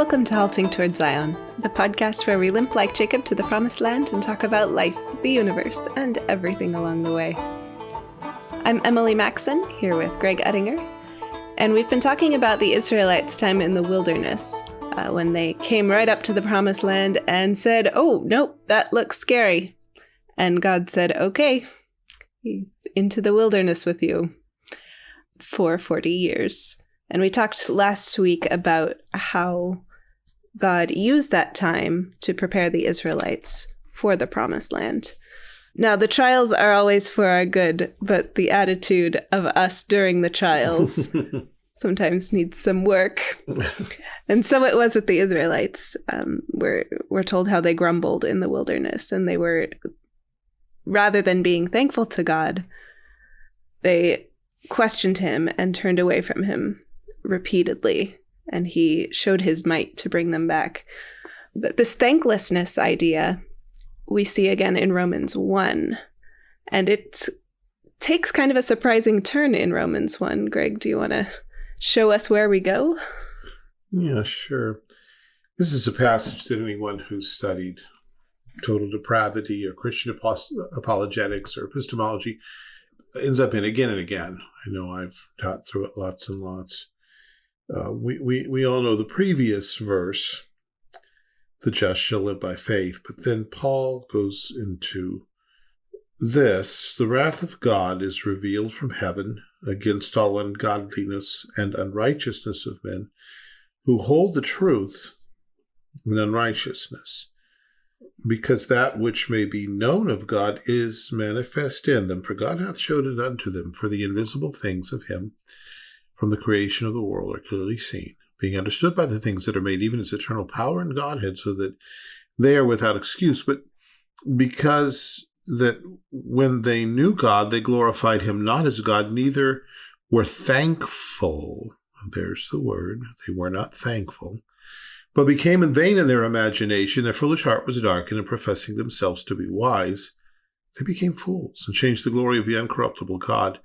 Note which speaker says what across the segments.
Speaker 1: Welcome to Halting Towards Zion, the podcast where we limp like Jacob to the promised land and talk about life, the universe, and everything along the way. I'm Emily Maxon, here with Greg Ettinger, and we've been talking about the Israelites' time in the wilderness, uh, when they came right up to the promised land and said, Oh, nope, that looks scary. And God said, Okay, into the wilderness with you for 40 years. And we talked last week about how God used that time to prepare the Israelites for the promised land. Now, the trials are always for our good, but the attitude of us during the trials sometimes needs some work. and so it was with the Israelites. Um, we're, we're told how they grumbled in the wilderness, and they were, rather than being thankful to God, they questioned him and turned away from him repeatedly and he showed his might to bring them back. But this thanklessness idea we see again in Romans 1. And it takes kind of a surprising turn in Romans 1. Greg, do you want to show us where we go?
Speaker 2: Yeah, sure. This is a passage that anyone who's studied total depravity or Christian apologetics or epistemology ends up in again and again. I know I've taught through it lots and lots. Uh, we, we, we all know the previous verse, the just shall live by faith. But then Paul goes into this the wrath of God is revealed from heaven against all ungodliness and unrighteousness of men who hold the truth in unrighteousness, because that which may be known of God is manifest in them, for God hath showed it unto them, for the invisible things of him from the creation of the world are clearly seen, being understood by the things that are made, even his eternal power and Godhead, so that they are without excuse. But because that when they knew God, they glorified him not as God, neither were thankful. There's the word. They were not thankful, but became in vain in their imagination. Their foolish heart was darkened, and professing themselves to be wise, they became fools and changed the glory of the uncorruptible God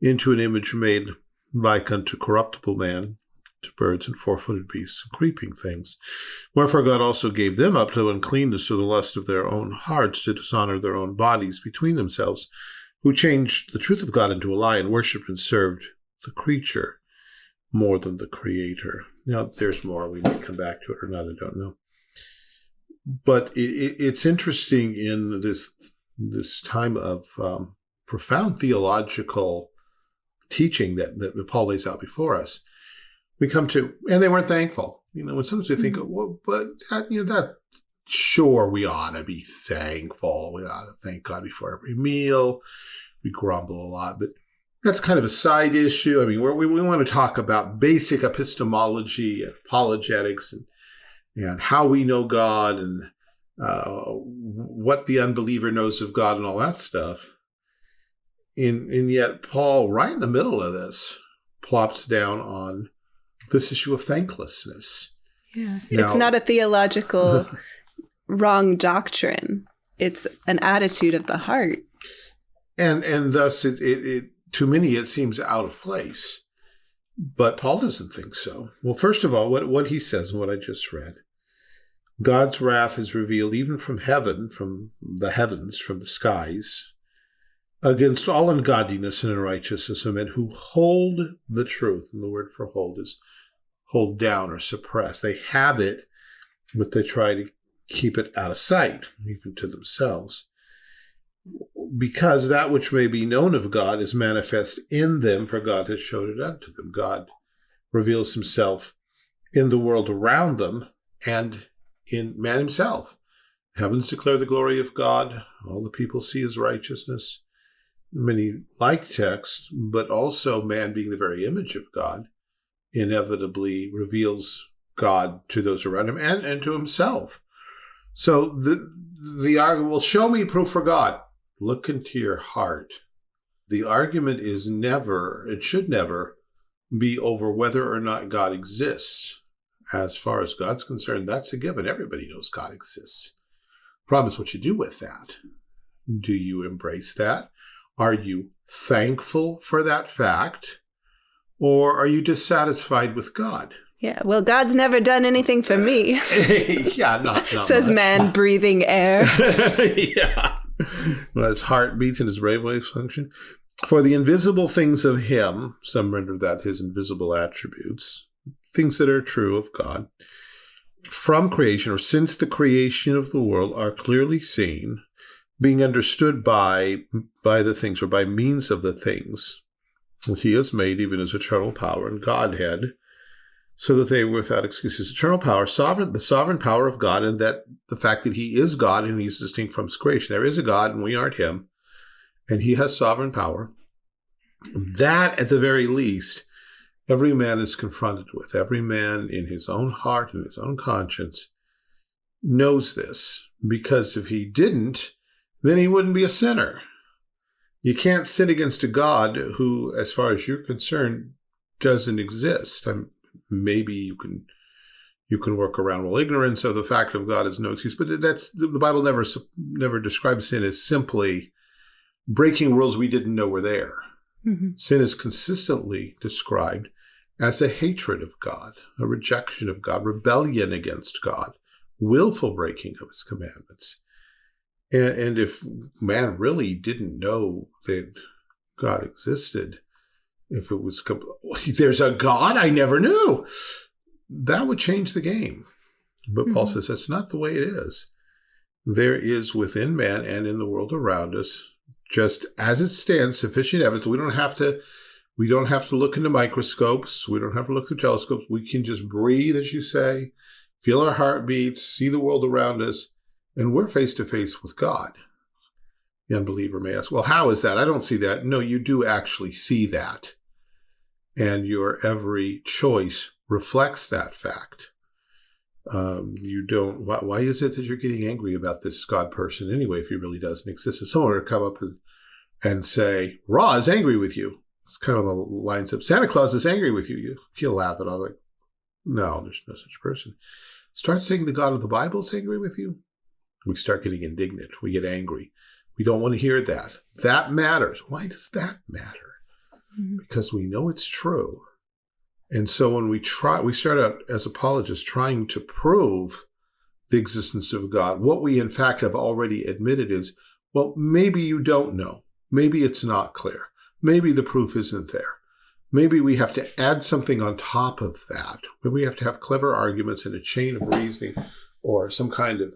Speaker 2: into an image made like unto corruptible man, to birds and four-footed beasts and creeping things. Wherefore God also gave them up to uncleanness to the lust of their own hearts, to dishonor their own bodies between themselves, who changed the truth of God into a lie and worshipped and served the creature more than the creator. Now, there's more. We may come back to it or not. I don't know. But it, it's interesting in this this time of um, profound theological teaching that, that Paul lays out before us, we come to, and they weren't thankful. You know, when sometimes we think, mm-hmm. well, but that, you know, that sure we ought to be thankful. We ought to thank God before every meal. We grumble a lot, but that's kind of a side issue. I mean, we we want to talk about basic epistemology and apologetics and, and how we know God and uh, what the unbeliever knows of God and all that stuff. And, and yet Paul, right in the middle of this, plops down on this issue of thanklessness.
Speaker 1: Yeah. Now, it's not a theological wrong doctrine. It's an attitude of the heart.
Speaker 2: And and thus it, it, it to many it seems out of place. But Paul doesn't think so. Well, first of all, what, what he says and what I just read. God's wrath is revealed even from heaven, from the heavens, from the skies, against all ungodliness and unrighteousness of men who hold the truth. And the word for hold is hold down or suppress. They have it, but they try to keep it out of sight, even to themselves. Because that which may be known of God is manifest in them, for God has showed it unto them. God reveals himself in the world around them and in man himself. Heavens declare the glory of God. All the people see his righteousness many like text, but also man being the very image of God, inevitably reveals God to those around him and, and to himself. So the the argument, well, show me proof for God. Look into your heart. The argument is never, it should never be over whether or not God exists. As far as God's concerned, that's a given. Everybody knows God exists. Problem is what you do with that. Do you embrace that? Are you thankful for that fact? Or are you dissatisfied with God?
Speaker 1: Yeah, well, God's never done anything for me,
Speaker 2: yeah, not, not
Speaker 1: says
Speaker 2: much.
Speaker 1: man breathing air.
Speaker 2: yeah. Well, his heart beats and his brainwaves function. For the invisible things of him, some render that his invisible attributes, things that are true of God, from creation or since the creation of the world are clearly seen, being understood by by the things or by means of the things that he has made, even his eternal power and Godhead, so that they without excuse. His eternal power, sovereign, the sovereign power of God, and that the fact that he is God and he's distinct from his creation. There is a God and we aren't him, and he has sovereign power. That, at the very least, every man is confronted with. Every man in his own heart and his own conscience knows this, because if he didn't, then he wouldn't be a sinner. You can't sin against a God who, as far as you're concerned, doesn't exist. I'm, maybe you can you can work around well ignorance of the fact of God is no excuse, but that's the Bible never never describes sin as simply breaking rules we didn't know were there.
Speaker 1: Mm-hmm.
Speaker 2: Sin is consistently described as a hatred of God, a rejection of God, rebellion against God, willful breaking of his commandments. And, and if man really didn't know that God existed, if it was, there's a God I never knew, that would change the game. But Paul
Speaker 1: Mhm.
Speaker 2: says that's not the way it is. There is within man and in the world around us, just as it stands, sufficient evidence. We don't have to we don't have to look into microscopes. We don't have to look through telescopes. We can just breathe, as you say, feel our heartbeats, see the world around us, and we're face to face with God. The unbeliever may ask, well, how is that? I don't see that. No, you do actually see that. And your every choice reflects that fact. Um, you don't, why, why is it that you're getting angry about this God person anyway, if he really doesn't exist? If someone to come up and, and say, Ra is angry with you, it's kind of on the lines of Santa Claus is angry with you. You he'll laugh at all like, no, there's no such person. Start saying the God of the Bible is angry with you. We start getting indignant. We get angry. We don't want to hear that. That matters. Why does that matter?
Speaker 1: Mhm.
Speaker 2: Because we know it's true. And so when we try, we start out as apologists trying to prove the existence of God. What we in fact have already admitted is, well, maybe you don't know. Maybe it's not clear. Maybe the proof isn't there. Maybe we have to add something on top of that. Maybe we have to have clever arguments and a chain of reasoning or some kind of,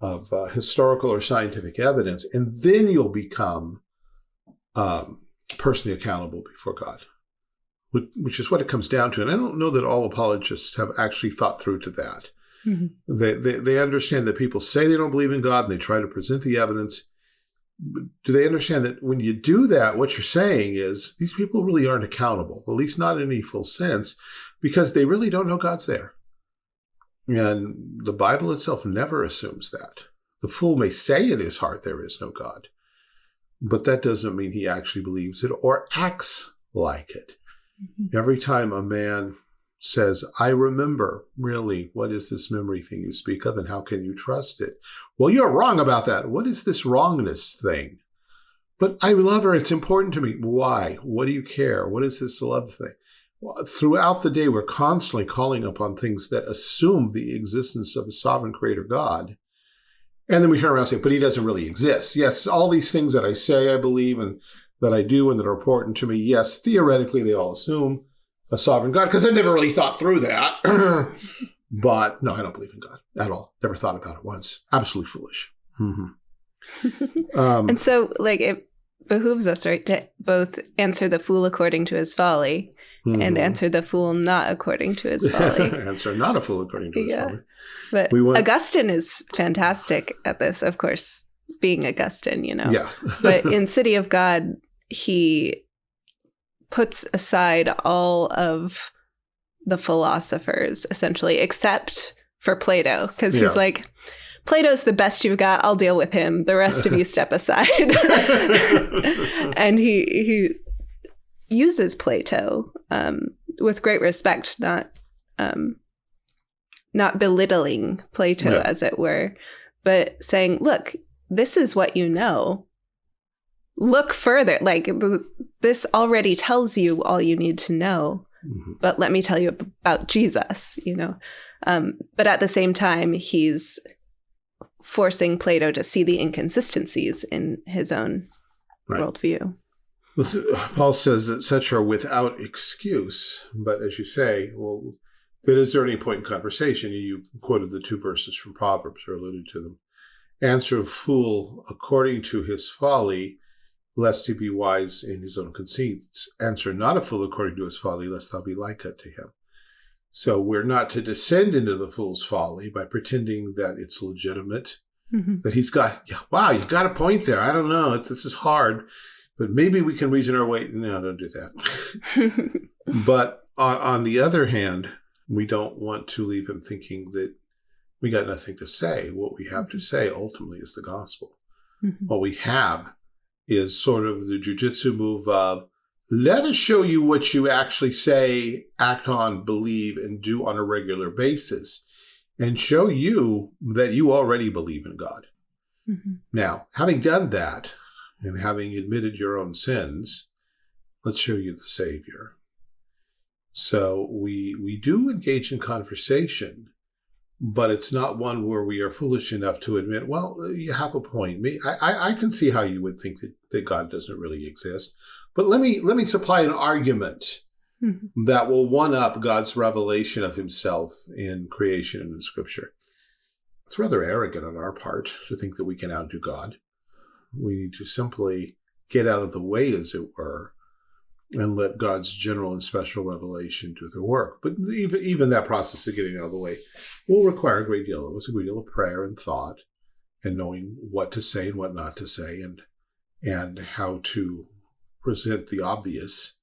Speaker 2: of uh, historical or scientific evidence. And then you'll become um, personally accountable before God, which, which is what it comes down to. And I don't know that all apologists have actually thought through to that.
Speaker 1: Mhm.
Speaker 2: They, they, they understand that people say they don't believe in God and they try to present the evidence. Do they understand that when you do that, what you're saying is these people really aren't accountable, at least not in any full sense, because they really don't know God's there. And the Bible itself never assumes that. The fool may say in his heart there is no God, but that doesn't mean he actually believes it or acts like it.
Speaker 1: Mhm.
Speaker 2: Every time a man says, I remember, really, what is this memory thing you speak of and how can you trust it? Well, you're wrong about that. What is this wrongness thing? But I love her. It's important to me. Why? What do you care? What is this love thing? Throughout the day, we're constantly calling upon things that assume the existence of a sovereign creator God. And then we turn around and say, but he doesn't really exist. Yes, all these things that I say I believe and that I do and that are important to me, yes, theoretically they all assume a sovereign God, because I've never really thought through that. but no, I don't believe in God at all. Never thought about it once. Absolutely foolish. hmm Um,
Speaker 1: and so, like, it behooves us, right, to both answer the fool according to his folly and
Speaker 2: mhm.
Speaker 1: answer the fool not according to his folly.
Speaker 2: Answer not a fool according to his
Speaker 1: Yeah.
Speaker 2: folly.
Speaker 1: But
Speaker 2: We want-
Speaker 1: Augustine is fantastic at this, of course, being Augustine, you know.
Speaker 2: Yeah.
Speaker 1: but in City of God, he puts aside all of the philosophers, essentially, except for Plato, because
Speaker 2: Yeah.
Speaker 1: he's like, Plato's the best you've got. I'll deal with him. The rest of you step aside. and he he uses Plato um, with great respect, not um, not belittling Plato,
Speaker 2: Yeah.
Speaker 1: as it were, but saying, "Look, this is what you know. Look further. Like th- this already tells you all you need to know mm-hmm. but let me tell you about Jesus, you know. Um, but at the same time, he's forcing Plato to see the inconsistencies in his own right. worldview.
Speaker 2: Paul says that such are without excuse, but as you say, well, that is there any point in conversation? You quoted the two verses from Proverbs or alluded to them. Answer a fool according to his folly, lest he be wise in his own conceits. Answer not a fool according to his folly, lest thou be like unto him. So we're not to descend into the fool's folly by pretending that it's legitimate, mm-hmm. that he's got, wow, you got a point there. I don't know. It's, this is hard, but maybe we can reason our way. No, don't do that. but on, on the other hand, we don't want to leave him thinking that we got nothing to say. What we have to say ultimately is the gospel. Mm-hmm. What we have is sort of the jujitsu move of let us show you what you actually say, act on, believe, and do on a regular basis, and show you that you already believe in God. Mm-hmm. Now, having done that, and having admitted your own sins, let's show you the Savior. So we we do engage in conversation, but it's not one where we are foolish enough to admit, well, you have a point. Me, I, I can see how you would think that, that God doesn't really exist. But let me let me supply an argument mm-hmm. that will one up God's revelation of himself in creation and in scripture. It's rather arrogant on our part to think that we can outdo God. We need to simply get out of the way, as it were, and let God's general and special revelation do the work. But even even that process of getting out of the way will require a great deal. It was a great deal of prayer and thought, and knowing what to say and what not to say, and and how to present the obvious.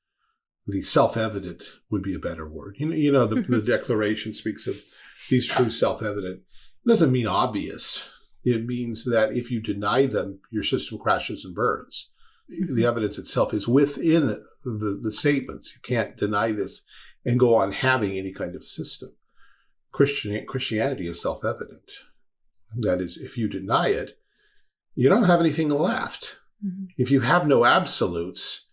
Speaker 2: The self-evident would be a better word. You know, you know the, the mm-hmm. Declaration speaks of these true self-evident. It doesn't mean obvious. It means that if you deny them, your system crashes and burns the evidence itself is within the, the statements. You can't deny this and go on having any kind of system. Christian, Christianity is self-evident. That is, if you deny it, you don't have anything left. Mm -hmm. If you have no absolutes,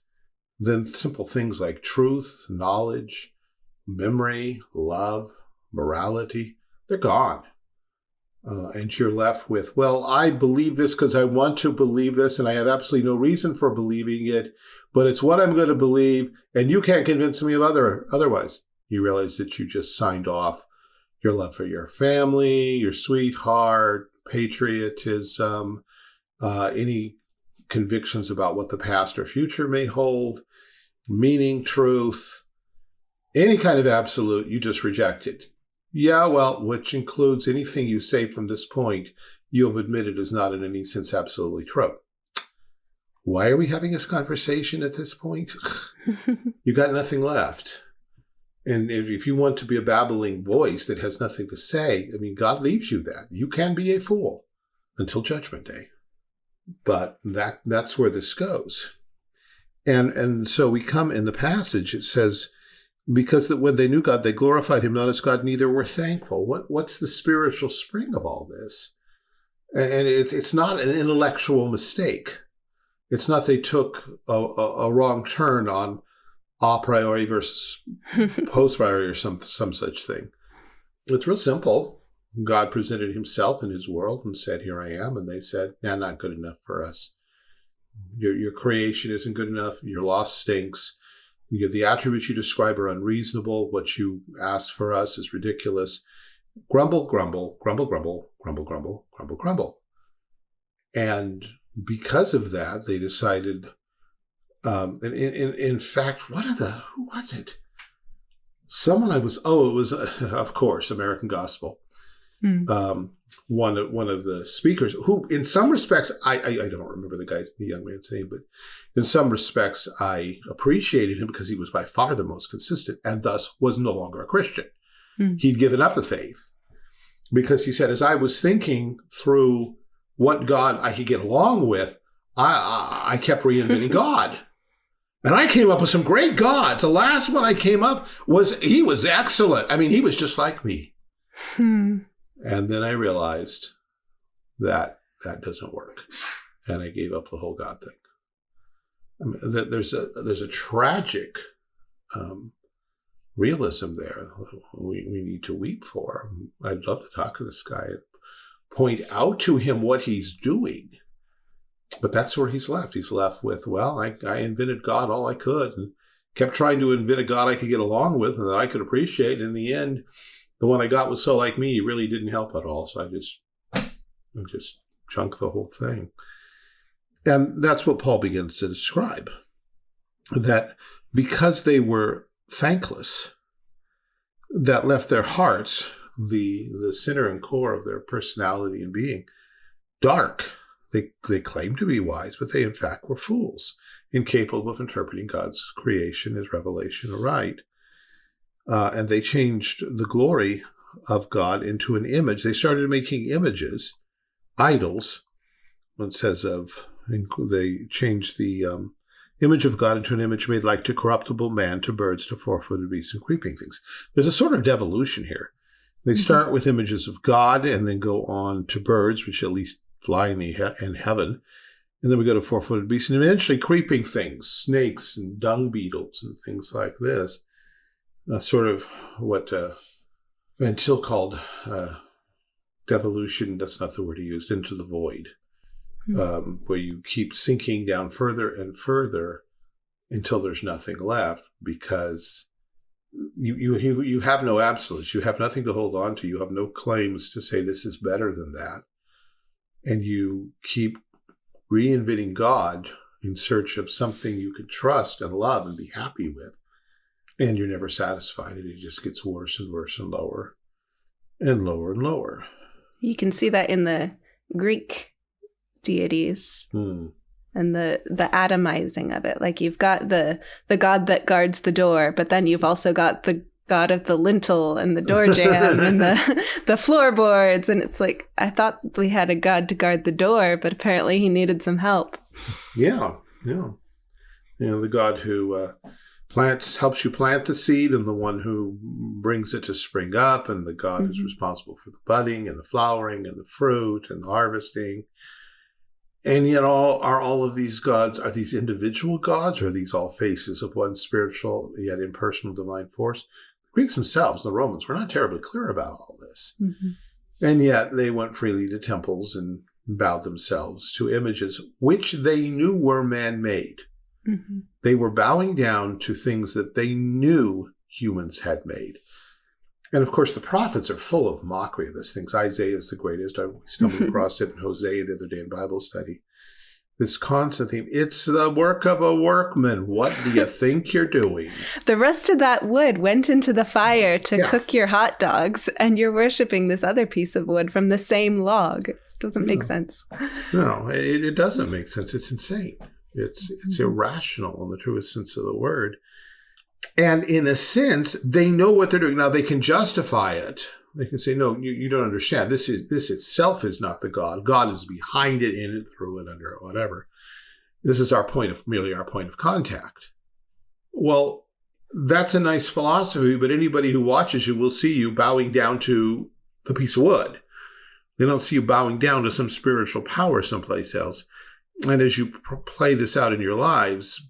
Speaker 2: then simple things like truth, knowledge, memory, love, morality, they're gone. Uh, and you're left with, well, I believe this because I want to believe this, and I have absolutely no reason for believing it, but it's what I'm going to believe, and you can't convince me of other otherwise. You realize that you just signed off your love for your family, your sweetheart, patriotism, uh, any convictions about what the past or future may hold, meaning, truth, any kind of absolute, you just reject it. Yeah, well, which includes anything you say from this point you have admitted is not in any sense absolutely true. Why are we having this conversation at this point? you got nothing left. And if you want to be a babbling voice that has nothing to say, I mean, God leaves you that. You can be a fool until judgment day. But that that's where this goes. And and so we come in the passage, it says, because that when they knew God, they glorified him not as God, neither were thankful. What what's the spiritual spring of all this? And it, it's not an intellectual mistake. It's not they took a, a, a wrong turn on a priori versus post priori or some some such thing. It's real simple. God presented himself in his world and said, Here I am. And they said, Nah, not good enough for us. Your, your creation isn't good enough. Your loss stinks you the attributes you describe are unreasonable. What you ask for us is ridiculous. Grumble, grumble, grumble, grumble, grumble, grumble, grumble, grumble. And because of that, they decided, um, in, in, in fact, what are the, who was it? Someone I was, oh, it was, uh, of course, American Gospel. Mm. Um, one of one of the speakers, who in some respects I, I, I don't remember the guy the young man's name, but in some respects I appreciated him because he was by far the most consistent and thus was no longer a Christian. Mm. He'd given up the faith because he said, as I was thinking through what God I could get along with, I I, I kept reinventing God. And I came up with some great gods. The last one I came up was, he was excellent. I mean, he was just like me. Hmm. And then I realized that that doesn't work. And I gave up the whole God thing. I mean, there's a there's a tragic um, realism there we, we need to weep for. I'd love to talk to this guy and point out to him what he's doing. But that's where he's left. He's left with, well, I, I invented God all I could and kept trying to invent a God I could get along with and that I could appreciate. In the end, the one I got was so like me, really didn't help at all. So I just, I just chunk the whole thing. And that's what Paul begins to describe that because they were thankless, that left their hearts, the, the center and core of their personality and being, dark. They, they claimed to be wise, but they in fact were fools, incapable of interpreting God's creation as revelation aright. Uh, and they changed the glory of God into an image. They started making images, idols. One says of, they changed the um, image of God into an image made like to corruptible man, to birds, to four-footed beasts, and creeping things. There's a sort of devolution here. They mm-hmm. start with images of God and then go on to birds, which at least fly in, the he in heaven. And then we go to four-footed beasts and eventually creeping things, snakes and dung beetles and things like this. Uh, sort of what uh, Van Til called uh, devolution, that's not the word he used, into the void. Hmm. um, where you keep sinking down further and further until there's nothing left because you, you, you have no absolutes. You have nothing to hold on to. You have no claims to say this is better than that. And you keep reinventing God in search of something you could trust and love and be happy with. And you're never satisfied. And it just gets worse and worse and lower and lower and lower.
Speaker 1: You can see that in the Greek deities hmm. and the the atomizing of it like you've got the the god that guards the door but then you've also got the god of the lintel and the door jamb and the the floorboards and it's like i thought we had a god to guard the door but apparently he needed some help
Speaker 2: yeah yeah you know the god who uh, plants helps you plant the seed and the one who brings it to spring up and the god mm -hmm. who's mm-hmm. responsible for the budding and the flowering and the fruit and the harvesting and yet, all are all of these gods are these individual gods, or are these all faces of one spiritual yet impersonal divine force? The Greeks themselves, the Romans, were not terribly clear about all this, mm -hmm. and yet they went freely to temples and bowed themselves to images which they knew were man-made. Mm -hmm. They were bowing down to things that they knew humans had made. And of course, the prophets are full of mockery of this things. Isaiah is the greatest. I stumbled across it in Hosea the other day in Bible study. This constant theme. It's the work of a workman. What do you think you're doing?
Speaker 1: the rest of that wood went into the fire to yeah. cook your hot dogs, and you're worshiping this other piece of wood from the same log. It Doesn't make sense.
Speaker 2: No, it, it doesn't make sense. It's insane. It's it's mm-hmm. irrational in the truest sense of the word. And in a sense, they know what they're doing. Now they can justify it. They can say, no, you, you don't understand. This is this itself is not the God. God is behind it, in it, through it, under it, whatever. This is our point of merely our point of contact. Well, that's a nice philosophy, but anybody who watches you will see you bowing down to the piece of wood. They don't see you bowing down to some spiritual power someplace else. And as you play this out in your lives,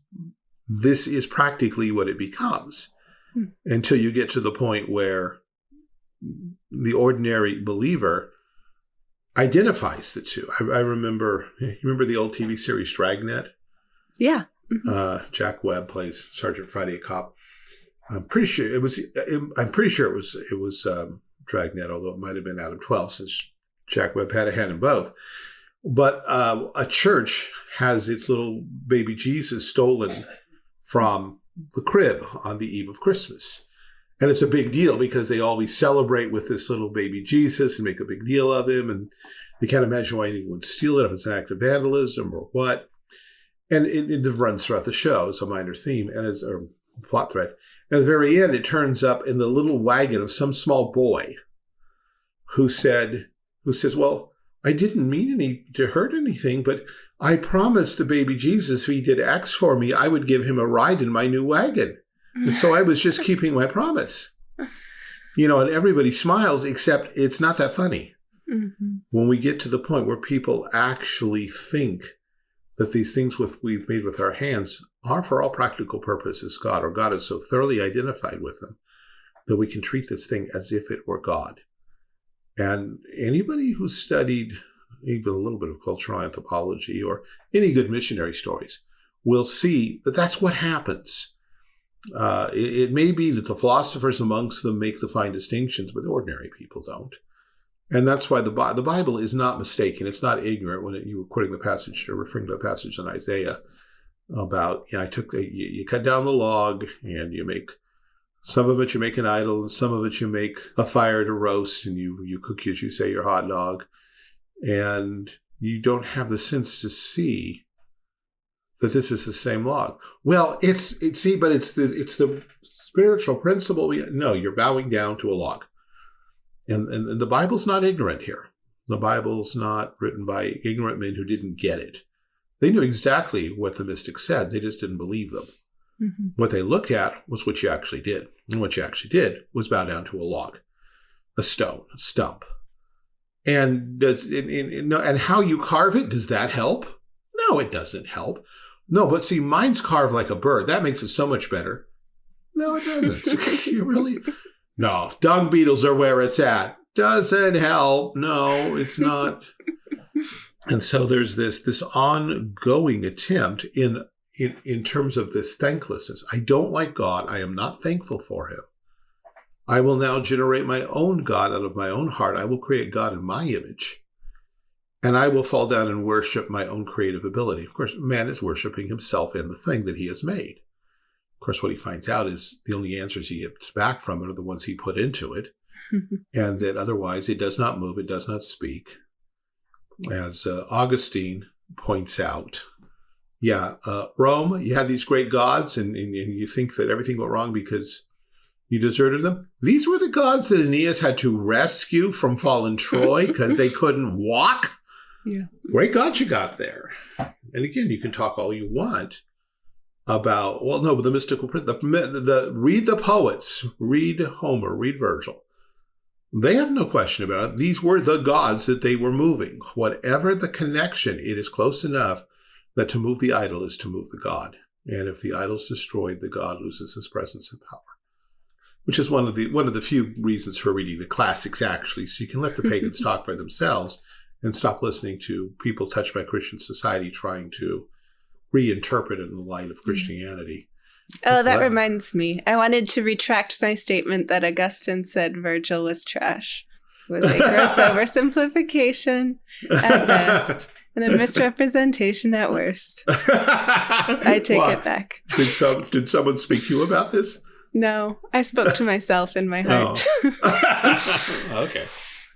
Speaker 2: this is practically what it becomes hmm. until you get to the point where the ordinary believer identifies the two. I, I remember, you remember the old TV series Dragnet?
Speaker 1: Yeah.
Speaker 2: Mm -hmm. uh, Jack Webb plays Sergeant Friday, a cop. I'm pretty sure it was. It, I'm pretty sure it was. It was um, Dragnet, although it might have been Adam 12, since Jack Webb had a hand in both. But uh, a church has its little baby Jesus stolen from the crib on the eve of Christmas. And it's a big deal because they always celebrate with this little baby Jesus and make a big deal of him. And you can't imagine why anyone would steal it if it's an act of vandalism or what. And it, it runs throughout the show It's a minor theme and it's a plot thread. And at the very end, it turns up in the little wagon of some small boy who said, who says, well, I didn't mean any to hurt anything, but I promised the baby Jesus if he did X for me, I would give him a ride in my new wagon. And so I was just keeping my promise. You know, and everybody smiles, except it's not that funny. Mm -hmm. When we get to the point where people actually think that these things with we've made with our hands are for all practical purposes God, or God is so thoroughly identified with them that we can treat this thing as if it were God. And anybody who's studied even a little bit of cultural anthropology or any good missionary stories will see that that's what happens. Uh, it, it, may be that the philosophers amongst them make the fine distinctions, but the ordinary people don't. And that's why the, the Bible is not mistaken. It's not ignorant when it, you were quoting the passage or referring to the passage in Isaiah about, you know, I took, you, you cut down the log and you make some of it you make an idol, and some of it you make a fire to roast, and you you cook as you say your hot dog, and you don't have the sense to see that this is the same log. Well, it's it see, but it's the it's the spiritual principle. No, you're bowing down to a log, and, and and the Bible's not ignorant here. The Bible's not written by ignorant men who didn't get it. They knew exactly what the mystics said. They just didn't believe them. Mm-hmm. What they looked at was what you actually did. And what you actually did was bow down to a log, a stone, a stump. And does in, in, and how you carve it, does that help? No, it doesn't help. No, but see, mine's carved like a bird. That makes it so much better. No, it doesn't. you really No, dung beetles are where it's at. Doesn't help. No, it's not. and so there's this this ongoing attempt in in, in terms of this thanklessness. I don't like God. I am not thankful for him. I will now generate my own God out of my own heart. I will create God in my image. And I will fall down and worship my own creative ability. Of course, man is worshiping himself and the thing that he has made. Of course, what he finds out is the only answers he gets back from it are the ones he put into it. and that otherwise it does not move, it does not speak. As uh, Augustine points out, yeah, uh, Rome, you had these great gods, and, and, and, you think that everything went wrong because you deserted them. These were the gods that Aeneas had to rescue from fallen Troy because they couldn't walk. Yeah. Great gods you got there. And again, you can talk all you want about, well, no, but the mystical, the, the, the read the poets, read Homer, read Virgil. They have no question about it. These were the gods that they were moving. Whatever the connection, it is close enough that to move the idol is to move the god. And if the idol's destroyed, the god loses his presence and power. Which is one of the one of the few reasons for reading the classics, actually, so you can let the pagans talk for themselves and stop listening to people touched by Christian society trying to reinterpret it in the light of mm. Christianity.
Speaker 1: Oh, that reminds me. I wanted to retract my statement that Augustine said Virgil was trash. It was a gross oversimplification at best and a misrepresentation at worst. I take well, it back.
Speaker 2: Did some did someone speak to you about this?
Speaker 1: No, I spoke to myself in my heart.
Speaker 2: Oh. okay.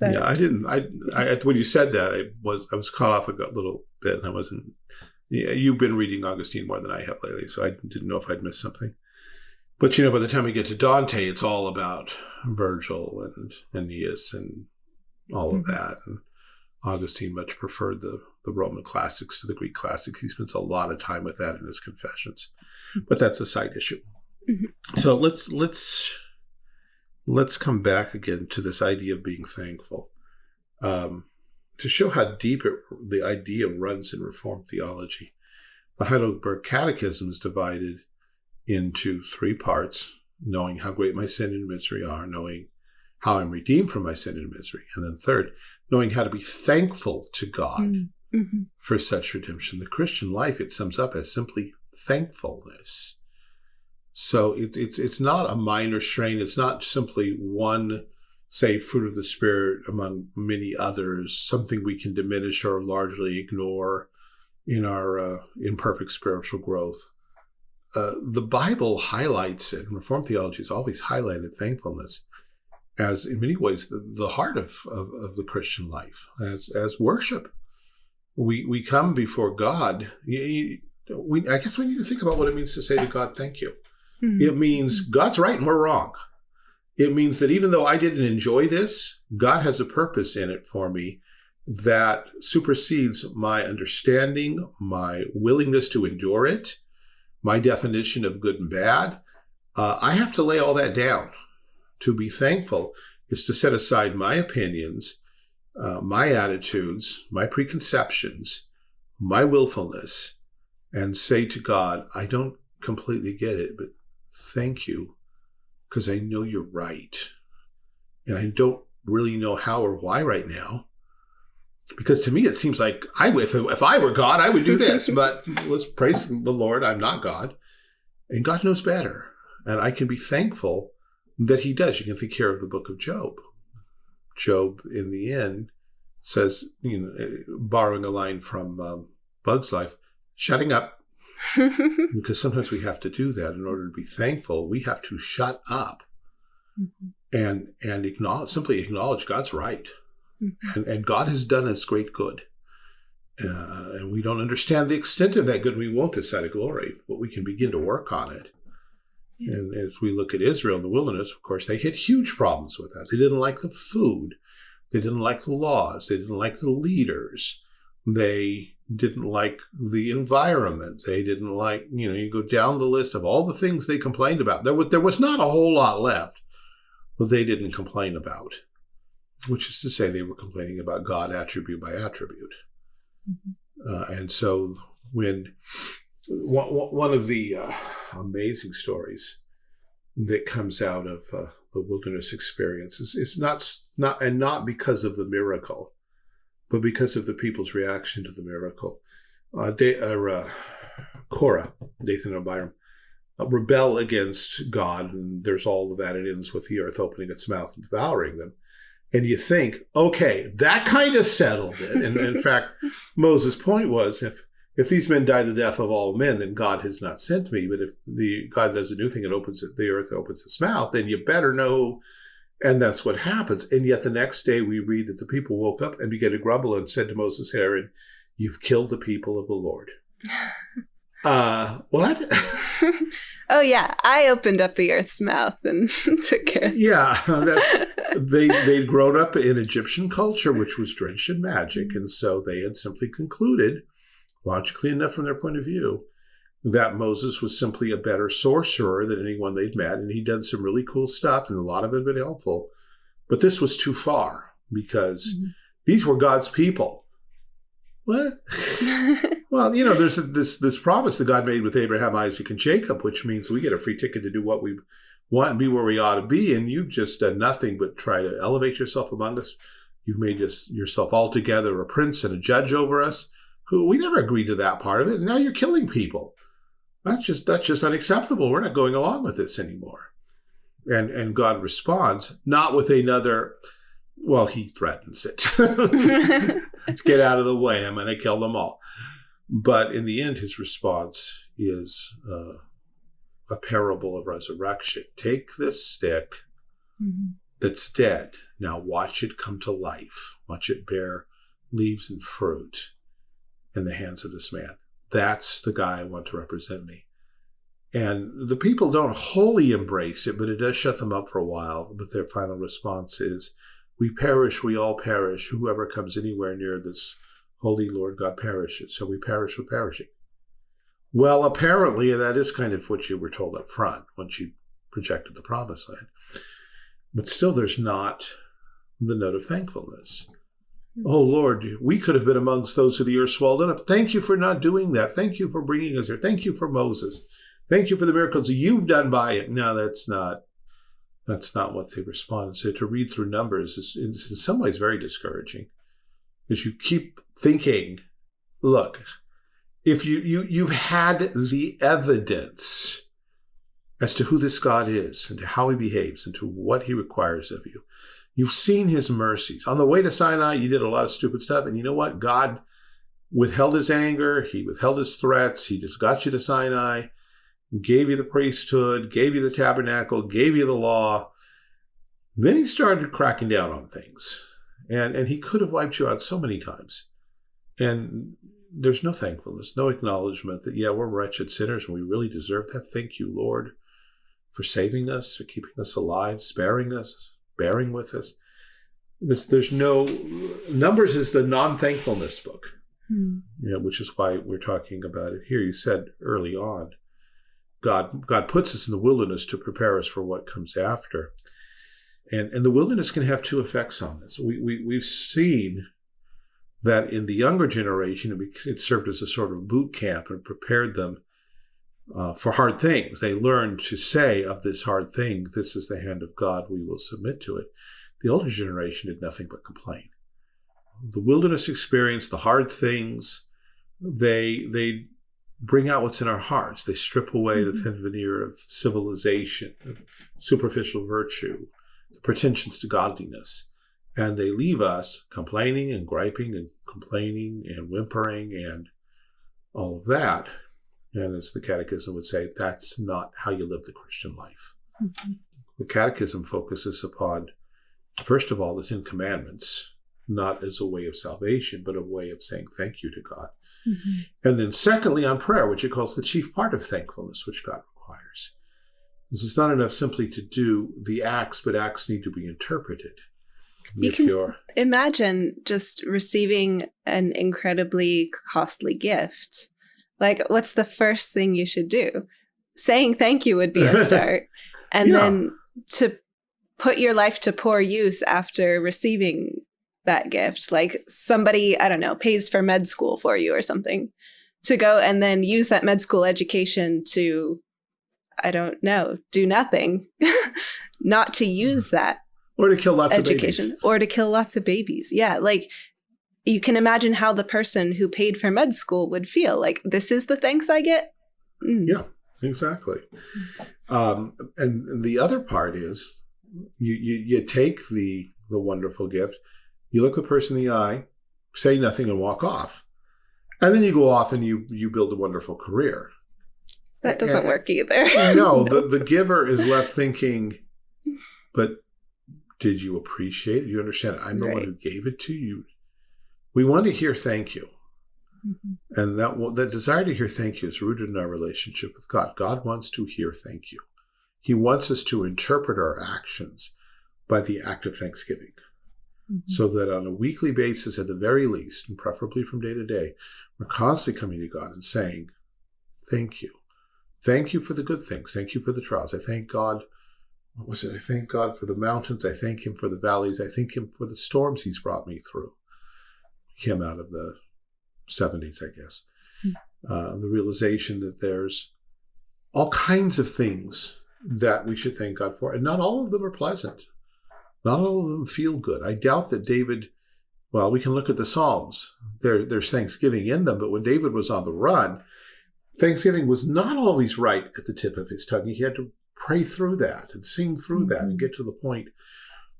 Speaker 2: But, yeah, I didn't. I, I when you said that, I was I was caught off a little bit, and I wasn't. Yeah, you've been reading Augustine more than I have lately, so I didn't know if I'd missed something. But you know, by the time we get to Dante, it's all about Virgil and Aeneas and all mm-hmm. of that. And Augustine much preferred the, the Roman classics to the Greek classics. He spends a lot of time with that in his confessions, but that's a side issue. Mm-hmm. So let's let's let's come back again to this idea of being thankful um, to show how deep it, the idea runs in Reformed theology. The Heidelberg Catechism is divided into three parts: knowing how great my sin and misery are, knowing how I'm redeemed from my sin and misery, and then third, knowing how to be thankful to God mm, mm-hmm. for such redemption. The Christian life, it sums up as simply thankfulness. So it, it's it's not a minor strain. It's not simply one, say, fruit of the spirit among many others, something we can diminish or largely ignore in our uh, imperfect spiritual growth. Uh, the Bible highlights it, and Reformed theology has always highlighted thankfulness as in many ways the, the heart of, of, of, the Christian life, as as worship. We we come before God. We, I guess we need to think about what it means to say to God, "Thank you." Mm-hmm. It means God's right and we're wrong. It means that even though I didn't enjoy this, God has a purpose in it for me that supersedes my understanding, my willingness to endure it, my definition of good and bad. Uh, I have to lay all that down to be thankful is to set aside my opinions, uh, my attitudes, my preconceptions, my willfulness, and say to God, I don't completely get it, but thank you, because I know you're right. And I don't really know how or why right now. Because to me, it seems like I, if, if I were God, I would do this. but let's praise the Lord. I'm not God. And God knows better. And I can be thankful that he does. You can think here of the book of Job. Job, in the end, says, you know, borrowing a line from um, Bug's Life, shutting up. because sometimes we have to do that in order to be thankful. We have to shut up mm-hmm. and and acknowledge simply acknowledge God's right, mm-hmm. and and God has done us great good. Uh, and we don't understand the extent of that good. We won't this side of glory, but we can begin to work on it. Yeah. And as we look at Israel in the wilderness, of course, they had huge problems with that. They didn't like the food. They didn't like the laws. They didn't like the leaders. They didn't like the environment. They didn't like, you know, you go down the list of all the things they complained about. There was, there was not a whole lot left that they didn't complain about, which is to say they were complaining about God attribute by attribute. Mm-hmm. Uh, and so when one, one of the uh, amazing stories that comes out of uh, the wilderness experience is, is not not and not because of the miracle, but because of the people's reaction to the miracle. Uh, De, uh, Korah, Dathan and Abiram, uh, rebel against God, and there's all of that. It ends with the earth opening its mouth and devouring them. And you think, okay, that kind of settled it. And in fact, Moses' point was, if if these men die the death of all men, then God has not sent me. But if the God does a new thing and opens it, the earth opens its mouth, then you better know. And that's what happens. And yet the next day we read that the people woke up and began to grumble and said to Moses Aaron, You've killed the people of the Lord. uh, what?
Speaker 1: oh yeah, I opened up the earth's mouth and took care.
Speaker 2: Yeah, that, they they'd grown up in Egyptian culture, which was drenched in magic, and so they had simply concluded logically enough from their point of view, that Moses was simply a better sorcerer than anyone they'd met. And he'd done some really cool stuff, and a lot of it had been helpful. But this was too far because mm-hmm. these were God's people. What? well, you know, there's this this promise that God made with Abraham, Isaac, and Jacob, which means we get a free ticket to do what we want and be where we ought to be. And you've just done nothing but try to elevate yourself among us. You've made yourself altogether a prince and a judge over us who we never agreed to that part of it. And now you're killing people. That's just that's just unacceptable. We're not going along with this anymore. And and God responds not with another. Well, he threatens it. Get out of the way. I'm going to kill them all. But in the end, his response is uh, a parable of resurrection. Take this stick mm-hmm. that's dead. Now watch it come to life. Watch it bear leaves and fruit in the hands of this man. That's the guy I want to represent me. And the people don't wholly embrace it, but it does shut them up for a while. But their final response is, We perish, we all perish. Whoever comes anywhere near this holy Lord God perishes. So we perish with perishing. Well, apparently, that is kind of what you were told up front once you projected the promised land. But still, there's not the note of thankfulness. Oh Lord, we could have been amongst those who the earth swallowed up. Thank you for not doing that. Thank you for bringing us here. Thank you for Moses. Thank you for the miracles you've done by it. No, that's not. That's not what they respond. So to read through numbers is, is in some ways very discouraging, because you keep thinking, look, if you you you've had the evidence as to who this God is and to how he behaves and to what he requires of you. You've seen his mercies. On the way to Sinai, you did a lot of stupid stuff. And you know what? God withheld his anger, he withheld his threats. He just got you to Sinai, gave you the priesthood, gave you the tabernacle, gave you the law. Then he started cracking down on things. And, and he could have wiped you out so many times. And there's no thankfulness, no acknowledgement that, yeah, we're wretched sinners and we really deserve that. Thank you, Lord, for saving us, for keeping us alive, sparing us, bearing with us. There's, there's no numbers is the non-thankfulness book, hmm. you know, which is why we're talking about it here. You said early on, God God puts us in the wilderness to prepare us for what comes after, and and the wilderness can have two effects on this. We we we've seen that in the younger generation, it served as a sort of boot camp and prepared them uh, for hard things. They learn to say of this hard thing, this is the hand of God, we will submit to it. The older generation did nothing but complain. The wilderness experience, the hard things, they they bring out what's in our hearts. They strip away mm-hmm. the thin veneer of civilization, of superficial virtue, the pretensions to godliness, and they leave us complaining and griping and complaining and whimpering and all of that. And as the Catechism would say, that's not how you live the Christian life. Mm-hmm. The Catechism focuses upon, first of all, the Ten Commandments, not as a way of salvation, but a way of saying thank you to God. Mm-hmm. And then, secondly, on prayer, which it calls the chief part of thankfulness, which God requires. This is not enough simply to do the acts, but acts need to be interpreted.
Speaker 1: You can you're... imagine just receiving an incredibly costly gift. Like, what's the first thing you should do? Saying thank you would be a start. and yeah. then to put your life to poor use after receiving that gift. Like somebody, I don't know, pays for med school for you or something to go and then use that med school education to, I don't know, do nothing, not to mm-hmm. use that.
Speaker 2: Or to kill lots education, of babies.
Speaker 1: Or to kill lots of babies. Yeah. Like you can imagine how the person who paid for med school would feel. Like, this is the thanks I get?
Speaker 2: Mm. Yeah, exactly. Um, and the other part is you, you, you take the, the wonderful gift you look the person in the eye, say nothing, and walk off. And then you go off and you you build a wonderful career.
Speaker 1: That doesn't and, work either.
Speaker 2: no, the, the giver is left thinking, but did you appreciate it? You understand? I'm the right. one who gave it to you. We want to hear thank you. Mm-hmm. And that that desire to hear thank you is rooted in our relationship with God. God wants to hear thank you. He wants us to interpret our actions by the act of thanksgiving. Mm-hmm. So that on a weekly basis, at the very least, and preferably from day to day, we're constantly coming to God and saying, Thank you. Thank you for the good things. Thank you for the trials. I thank God. What was it? I thank God for the mountains. I thank Him for the valleys. I thank Him for the storms He's brought me through. Came out of the 70s, I guess. Mm-hmm. Uh, the realization that there's all kinds of things that we should thank God for, and not all of them are pleasant. Not all of them feel good. I doubt that David, well, we can look at the Psalms. There, there's thanksgiving in them, but when David was on the run, Thanksgiving was not always right at the tip of his tongue. He had to pray through that and sing through mm-hmm. that and get to the point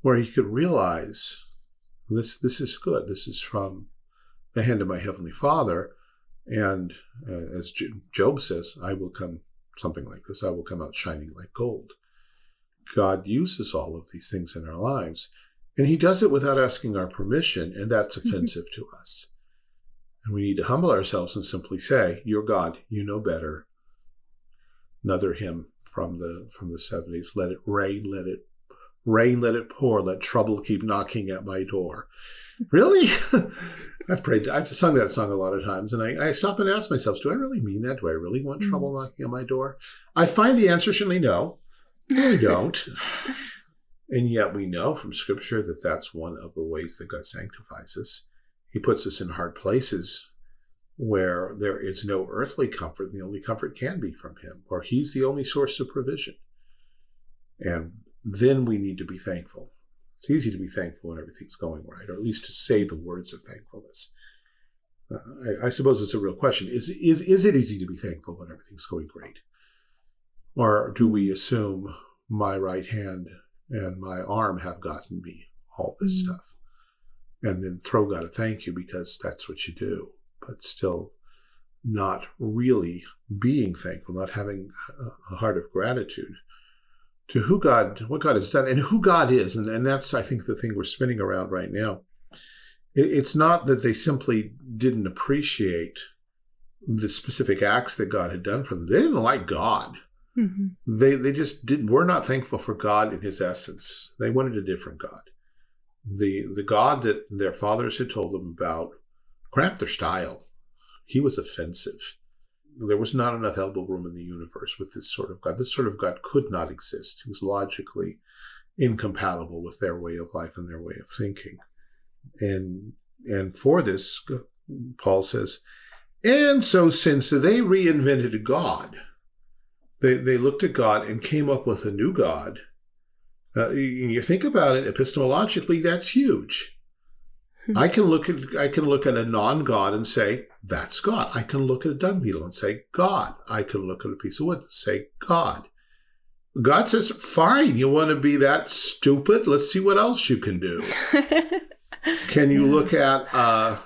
Speaker 2: where he could realize this this is good. This is from the hand of my heavenly Father, and uh, as Job says, I will come something like this. I will come out shining like gold. God uses all of these things in our lives. And he does it without asking our permission, and that's mm-hmm. offensive to us. And we need to humble ourselves and simply say, You're God, you know better. Another hymn from the from the 70s. Let it rain, let it rain, let it pour, let trouble keep knocking at my door. Really? I've prayed, I've sung that song a lot of times, and I, I stop and ask myself, do I really mean that? Do I really want mm-hmm. trouble knocking at my door? I find the answer should certainly no. We don't. and yet we know from Scripture that that's one of the ways that God sanctifies us. He puts us in hard places where there is no earthly comfort. The only comfort can be from Him, or He's the only source of provision. And then we need to be thankful. It's easy to be thankful when everything's going right, or at least to say the words of thankfulness. Uh, I, I, suppose it's a real question. Is, is, is it easy to be thankful when everything's going great? Or do we assume my right hand and my arm have gotten me all this mm. stuff? And then throw God a thank you because that's what you do, but still not really being thankful, not having a heart of gratitude to who God, what God has done, and who God is. And, and that's, I think, the thing we're spinning around right now. It, it's not that they simply didn't appreciate the specific acts that God had done for them. They didn't like God. Mm-hmm. They they just did were not thankful for God in His essence. They wanted a different God. The the God that their fathers had told them about cramped their style. He was offensive. There was not enough elbow room in the universe with this sort of God. This sort of God could not exist. He was logically incompatible with their way of life and their way of thinking. And and for this, Paul says, and so since they reinvented God, They, they looked at God and came up with a new God. Uh, you, you think about it epistemologically, that's huge.
Speaker 1: Hmm.
Speaker 2: I can look at I can look at a non-God and say that's God. I can look at a dung beetle and say God. I can look at a piece of wood and say God. God says, "Fine, you want to be that stupid? Let's see what else you can do." Can you look at uh,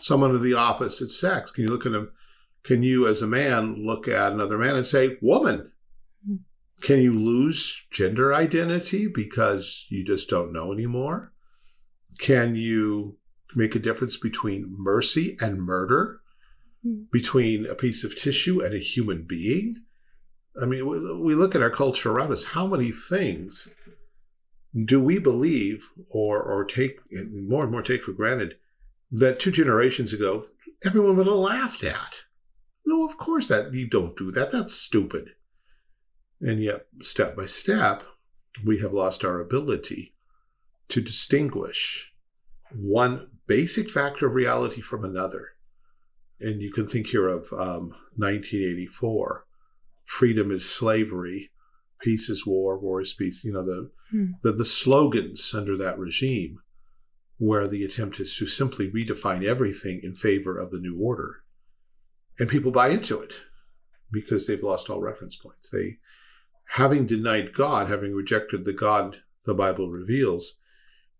Speaker 2: someone of the opposite sex? Can you look at them? Can you, as a man, look at another man and say, woman?
Speaker 1: Hmm.
Speaker 2: Can you lose gender identity because you just don't know anymore? Can you make a difference between mercy and murder,
Speaker 1: Hmm.
Speaker 2: between a piece of tissue and a human being? I mean, we, we look at our culture around us. How many things do we believe or or take more and more take for granted that two generations ago everyone would have laughed at? No, of course that you don't do that. That's stupid. And yet, step by step, we have lost our ability to distinguish one basic factor of reality from another. And you can think here of um, 1984 freedom is slavery, peace is war, war is peace. You know, the,
Speaker 1: Hmm.
Speaker 2: the, the slogans under that regime, where the attempt is to simply redefine everything in favor of the new order. And people buy into it because they've lost all reference points. They, having denied God, having rejected the God the Bible reveals,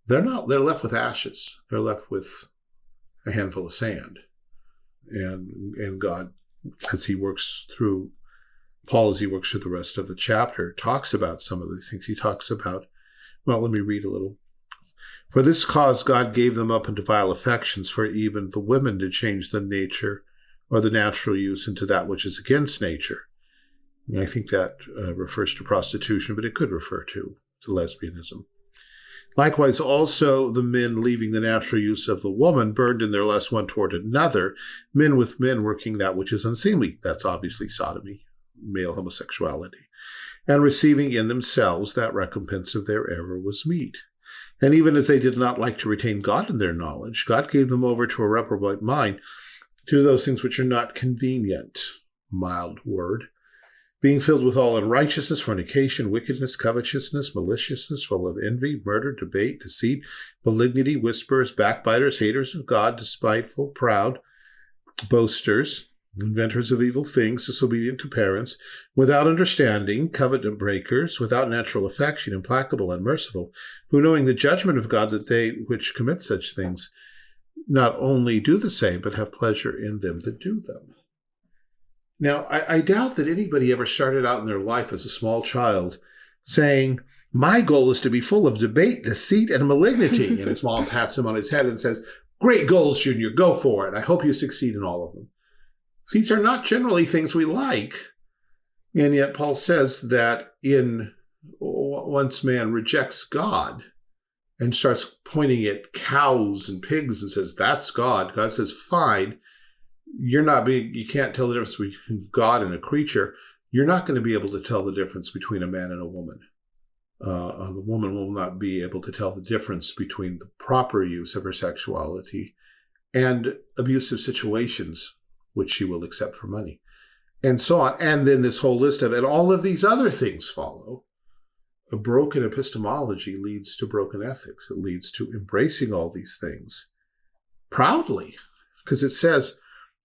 Speaker 2: they're not, they're left with ashes. They're left with a handful of sand. And, and God, as he works through Paul, as he works through the rest of the chapter, talks about some of these things. He talks about, well, let me read a little. For this cause God gave them up into vile affections, for even the women to change the nature or the natural use into that which is against nature. And I think that uh, refers to prostitution, but it could refer to, to lesbianism. Likewise, also the men leaving the natural use of the woman burned in their lust one toward another, men with men working that which is unseemly. That's obviously sodomy, male homosexuality, and receiving in themselves that recompense of their error was meet. And even as they did not like to retain God in their knowledge, God gave them over to a reprobate mind to those things which are not convenient, mild word, being filled with all unrighteousness, fornication, wickedness, covetousness, maliciousness, full of envy, murder, debate, deceit, malignity, whisperers, backbiters, haters of God, despiteful, proud, boasters, inventors of evil things, disobedient to parents, without understanding, covenant breakers, without natural affection, implacable, unmerciful, who knowing the judgment of God that they which commit such things not only do the same, but have pleasure in them that do them. Now, I, I doubt that anybody ever started out in their life as a small child saying, My goal is to be full of debate, deceit, and malignity. and his mom pats him on his head and says, Great goals, Junior, go for it. I hope you succeed in all of them. These are not generally things we like. And yet, Paul says that in once man rejects God and starts pointing at cows and pigs and says, That's God, God says, Fine you're not being you can't tell the difference between god and a creature. You're not going to be able to tell the difference between a man and a woman. Uh, the woman will not be able to tell the difference between the proper use of her sexuality and abusive situations which she will accept for money and so on. And then this whole list of and all of these other things follow. A broken epistemology leads to broken ethics. It leads to embracing all these things proudly because it says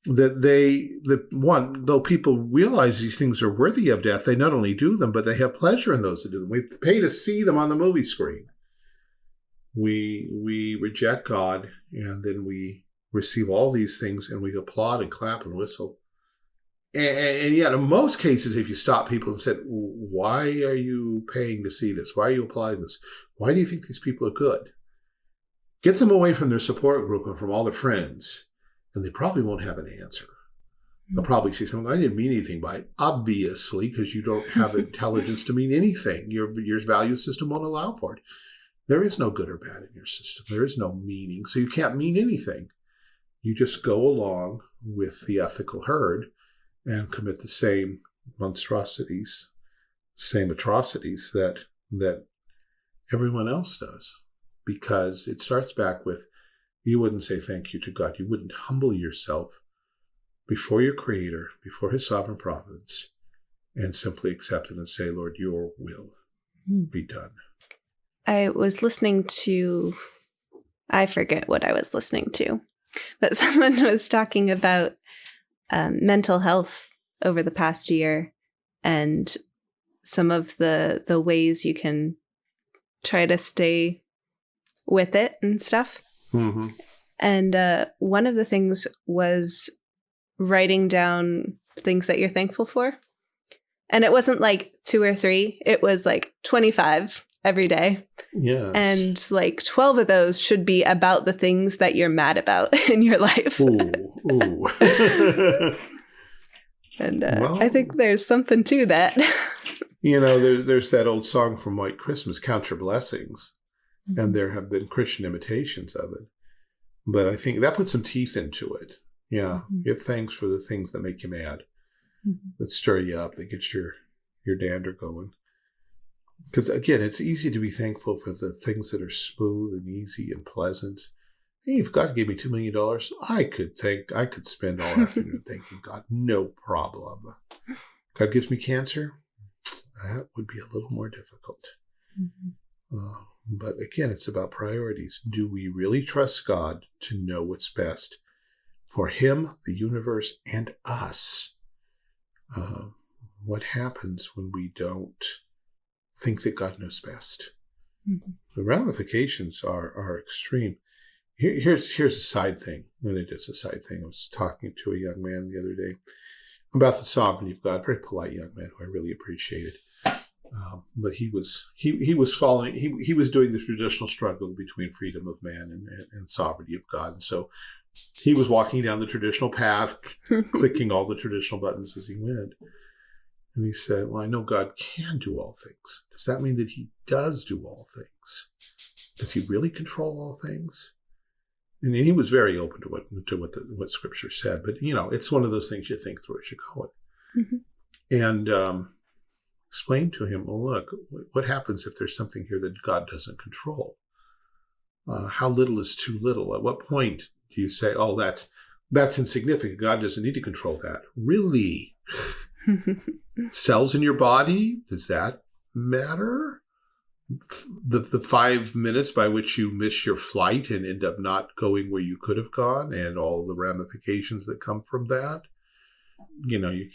Speaker 2: that they that one though people realize these things are worthy of death they not only do them but they have pleasure in those that do them. We pay to see them on the movie screen. We we reject god and then we receive all these things and we applaud and clap and whistle. And, and yet in most cases if you stop people and said why are you paying to see this? Why are you applauding this? Why do you think these people are good? Get them away from their support group and from all their friends and they probably won't have an answer. They'll hmm. probably say something, I didn't mean anything by it. Obviously, because you don't have intelligence to mean anything. Your, your value system won't allow for it. There is no good or bad in your system. There is no meaning. So you can't mean anything. You just go along with the ethical herd and commit the same monstrosities, same atrocities that that everyone else does. Because it starts back with you wouldn't say thank you to God. You wouldn't humble yourself before your Creator, before His sovereign providence, and simply accept it and say, Lord, your will
Speaker 1: Hmm.
Speaker 2: be done.
Speaker 1: I was listening to, I forget what I was listening to, but someone was talking about um, mental health over the past year and some of the the ways you can try to stay with it and stuff.
Speaker 2: Mm-hmm.
Speaker 1: And uh, one of the things was writing down things that you're thankful for. And it wasn't like two or three, it was like 25 every day.
Speaker 2: Yes.
Speaker 1: And like 12 of those should be about the things that you're mad about in your life.
Speaker 2: ooh, ooh.
Speaker 1: And uh,
Speaker 2: Well-
Speaker 1: I think there's something to that.
Speaker 2: you know, there's there's that old song from White Christmas, "Count Your Blessings," and there have been Christian imitations of it. But I think that puts some teeth into it. Yeah,
Speaker 1: Mhm.
Speaker 2: give thanks for the things that make you mad,
Speaker 1: Mhm.
Speaker 2: that stir you up, that get your your dander going. Because again, it's easy to be thankful for the things that are smooth and easy and pleasant. Hey, if God gave me two million dollars, I could think I could spend all afternoon thanking God, no problem. God gives me cancer, that would be a little more difficult. Uh, but again, it's about priorities. Do we really trust God to know what's best for Him, the universe, and us? Uh, what happens when we don't think that God knows best?
Speaker 1: Mhm.
Speaker 2: The ramifications are are extreme. Here, here's here's a side thing, and it is a side thing. I was talking to a young man the other day about the sovereignty of God. Very polite young man who I really appreciated. Um, but he was he he was following he he was doing the traditional struggle between freedom of man and, and, and sovereignty of God. And so he was walking down the traditional path, clicking all the traditional buttons as he went. And he said, Well, I know God can do all things. Does that mean that he does do all things? Does he really control all things? And he was very open to what to what the, what Scripture said, but you know, it's one of those things you think through as you go.
Speaker 1: Mhm.
Speaker 2: And um, explain to him, well, look, what happens if there's something here that God doesn't control? Uh, how little is too little? At what point do you say, oh, that's that's insignificant? God doesn't need to control that. Really? cells in your body does that matter the the five minutes by which you miss your flight and end up not going where you could have gone and all the ramifications that come from that you know you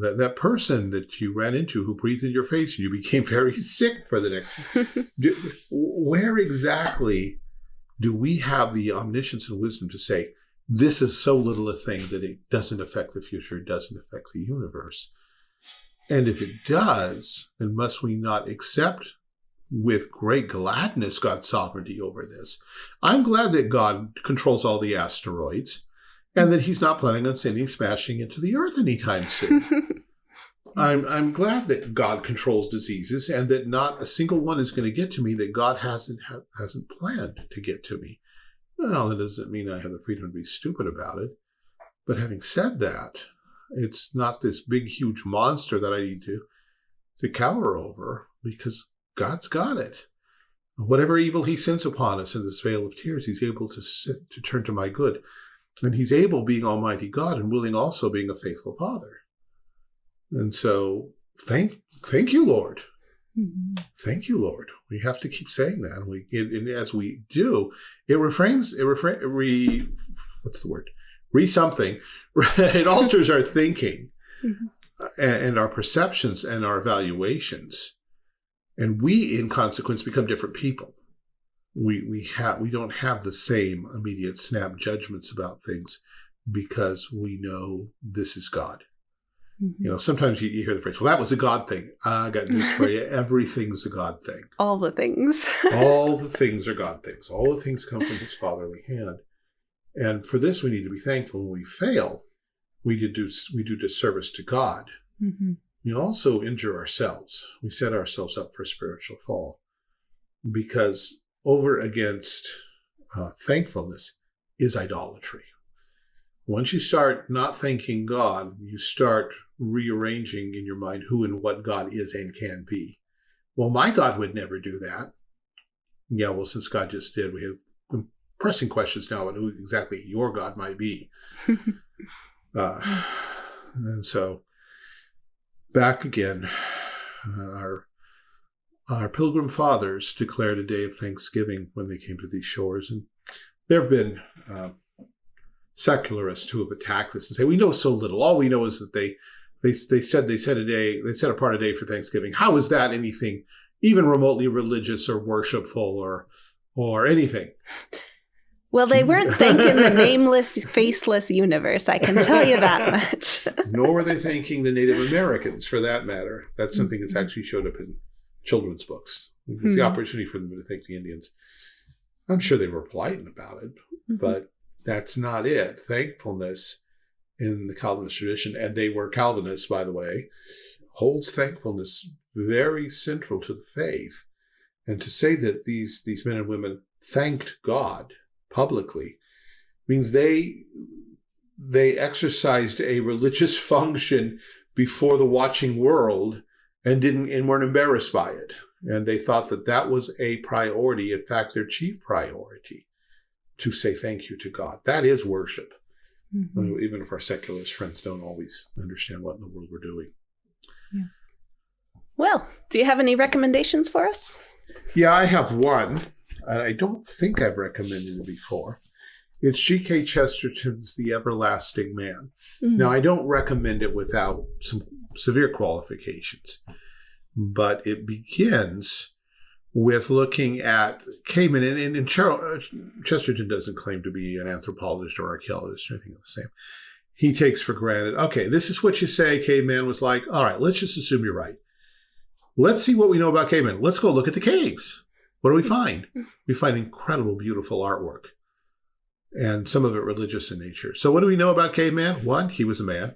Speaker 2: that, that person that you ran into who breathed in your face and you became very sick for the next do, where exactly do we have the omniscience and wisdom to say this is so little a thing that it doesn't affect the future it doesn't affect the universe and if it does, then must we not accept with great gladness God's sovereignty over this? I'm glad that God controls all the asteroids and that he's not planning on sending smashing into the earth anytime soon. I'm, I'm glad that God controls diseases and that not a single one is going to get to me that God hasn't ha- hasn't planned to get to me. Well, that doesn't mean I have the freedom to be stupid about it. But having said that, it's not this big, huge monster that I need to to cower over because God's got it. Whatever evil He sends upon us in this vale of tears, He's able to sit, to turn to my good, and He's able, being Almighty God, and willing also, being a faithful Father. And so, thank thank you, Lord. Thank you, Lord. We have to keep saying that. And we, and as we do, it reframes, it refra- re, what's the word? Re something. it alters our thinking
Speaker 1: Mhm.
Speaker 2: and, and our perceptions and our evaluations. And we, in consequence, become different people. We, we have, we don't have the same immediate snap judgments about things because we know this is God. You know, sometimes you, you hear the phrase, well, that was a God thing. I got news for you. Everything's a God thing.
Speaker 1: All the things.
Speaker 2: All the things are God things. All the things come from his fatherly hand. And for this, we need to be thankful. When we fail, we do, we do disservice to God.
Speaker 1: Mhm.
Speaker 2: We also injure ourselves. We set ourselves up for a spiritual fall because over against uh, thankfulness is idolatry. Once you start not thanking God, you start rearranging in your mind who and what God is and can be. Well, my God would never do that. Yeah, well, since God just did, we have pressing questions now on who exactly your God might be. uh, and so back again. Uh, our our pilgrim fathers declared a day of thanksgiving when they came to these shores, and there have been uh, secularists who have attacked this and say we know so little. All we know is that they they they said they set a day they set apart a day for Thanksgiving. How is that anything even remotely religious or worshipful or or anything?
Speaker 1: Well, they weren't thanking the nameless, faceless universe. I can tell you that much.
Speaker 2: Nor were they thanking the Native Americans, for that matter. That's something that's actually showed up in children's books. It's the
Speaker 1: Hmm.
Speaker 2: opportunity for them to thank the Indians. I'm sure they were polite about it, but that's not it. Thankfulness in the Calvinist tradition, and they were Calvinists, by the way, holds thankfulness very central to the faith. And to say that these these men and women thanked God publicly means they they exercised a religious function before the watching world and didn't and weren't embarrassed by it. And they thought that that was a priority in fact their chief priority to say thank you to god. That is worship.
Speaker 1: Mhm.
Speaker 2: even if our secularist friends don't always understand what in the world we're doing. Yeah.
Speaker 1: Well, do you have any recommendations for us?
Speaker 2: yeah i have one. I don't think i've recommended it before. It's g.k chesterton's the everlasting man. Now, I don't recommend it without some severe qualifications, but it begins with looking at cavemen, and, and, and uh, Chesterton doesn't claim to be an anthropologist or archaeologist or anything of the same. He takes for granted, okay, this is what you say caveman was like. All right, let's just assume you're right. Let's see what we know about cavemen. Let's go look at the caves. What do we find? We find incredible, beautiful artwork and some of it religious in nature. So, what do we know about caveman? One, he was a man.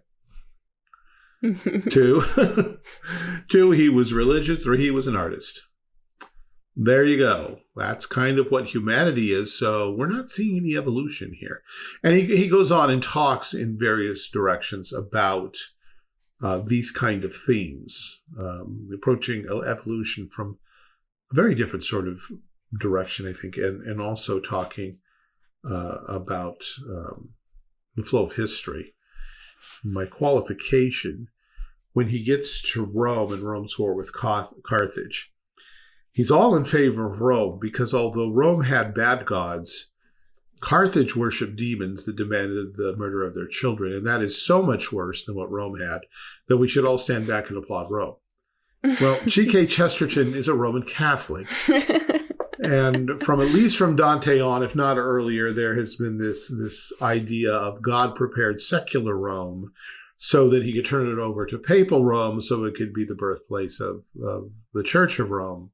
Speaker 2: Two, two, he was religious. Three, he was an artist. There you go. That's kind of what humanity is. So we're not seeing any evolution here. And he, he goes on and talks in various directions about uh, these kind of themes, um, approaching evolution from a very different sort of direction, I think, and, and also talking uh, about um, the flow of history. My qualification when he gets to Rome and Rome's war with Carthage, he's all in favor of Rome because although Rome had bad gods, Carthage worshipped demons that demanded the murder of their children. And that is so much worse than what Rome had that we should all stand back and applaud Rome. Well, G.K. Chesterton is a Roman Catholic and from at least from Dante on, if not earlier, there has been this this idea of God prepared secular Rome so that he could turn it over to papal Rome, so it could be the birthplace of, of the Church of Rome,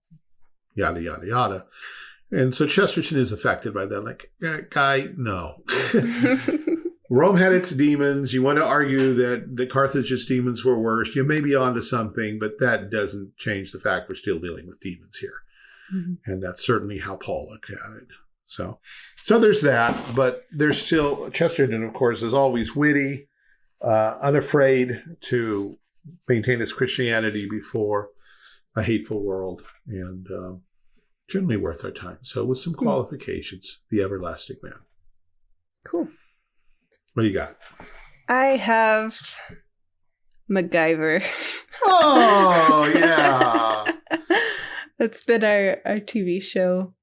Speaker 2: yada yada yada. And so Chesterton is affected by that. Like, "Eh, guy, no. Rome had its demons. You want to argue that the Carthage's demons were worse. You may be onto something, but that doesn't change the fact we're still dealing with demons here and that's certainly how Paul looked at it. So, so there's that, but there's still Chesterton, of course, is always witty, uh, unafraid to maintain his Christianity before a hateful world, and um, generally worth our time. So, with some qualifications, the everlasting man.
Speaker 1: cool.
Speaker 2: What do you got?
Speaker 1: I have MacGyver.
Speaker 2: Oh yeah,
Speaker 1: It's been our, our TV show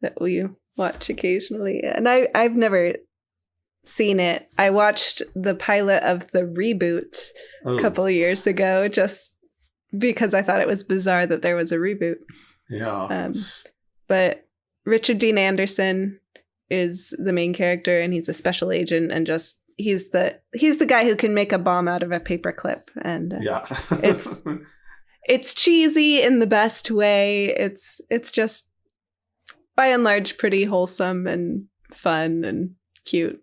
Speaker 1: that we watch occasionally. And I, I've never seen it. I watched the pilot of the reboot
Speaker 2: Oh,
Speaker 1: a couple years ago just because I thought it was bizarre that there was a reboot.
Speaker 2: yeah.
Speaker 1: Um, but Richard Dean Anderson is the main character and he's a special agent and just he's the he's the guy who can make a bomb out of a paperclip and uh,
Speaker 2: yeah.
Speaker 1: it's- it's cheesy in the best way. It's it's just by and large pretty wholesome and fun and cute.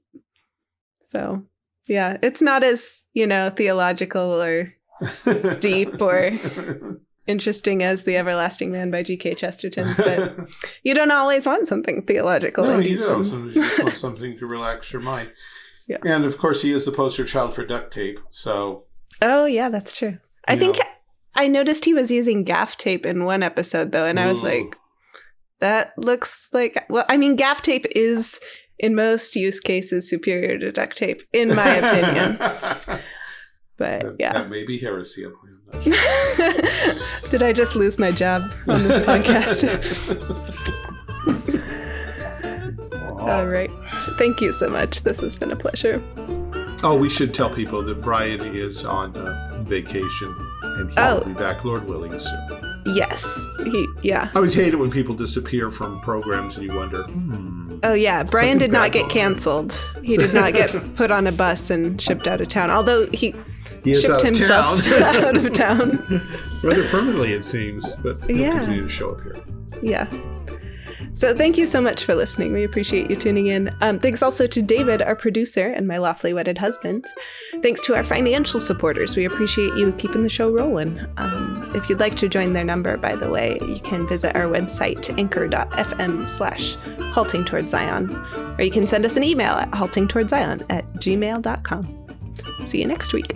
Speaker 1: So yeah, it's not as, you know, theological or deep or- interesting as The Everlasting Man by G.K. Chesterton, but you don't always want something theological
Speaker 2: No, you don't. Sometimes you just want something to relax your mind.
Speaker 1: Yeah.
Speaker 2: And of course, he is the poster child for duct tape. So
Speaker 1: Oh yeah, that's true. I
Speaker 2: You
Speaker 1: think. I noticed he was using gaff tape in one episode though, and I was like, that looks like well, I mean gaff tape is in most use cases superior to duct tape, in my opinion. But
Speaker 2: That,
Speaker 1: yeah.
Speaker 2: that may be heresy. I'm sure.
Speaker 1: Did I just lose my job on this podcast? All right. Thank you so much. This has been a pleasure.
Speaker 2: Oh, we should tell people that Brian is on uh, vacation and he'll
Speaker 1: Oh.
Speaker 2: be back, Lord willing, soon.
Speaker 1: Yes. He, yeah.
Speaker 2: I always hate it when people disappear from programs and you wonder, hmm.
Speaker 1: Oh yeah, Brian did not get canceled. He did not get put on a bus and shipped out of town. Although he
Speaker 2: He
Speaker 1: shipped
Speaker 2: out
Speaker 1: himself
Speaker 2: town.
Speaker 1: out of town.
Speaker 2: Rather permanently, it seems, but he'll
Speaker 1: Yeah.
Speaker 2: continue to show up here.
Speaker 1: Yeah. So thank you so much for listening. We appreciate you tuning in. Um, thanks also to David, our producer, and my lawfully wedded husband. Thanks to our financial supporters. We appreciate you keeping the show rolling. Um, if you'd like to join their number, by the way, you can visit our website, anchor.fm slash halting towards Zion, or you can send us an email at haltingtowardszion at gmail.com. See you next week.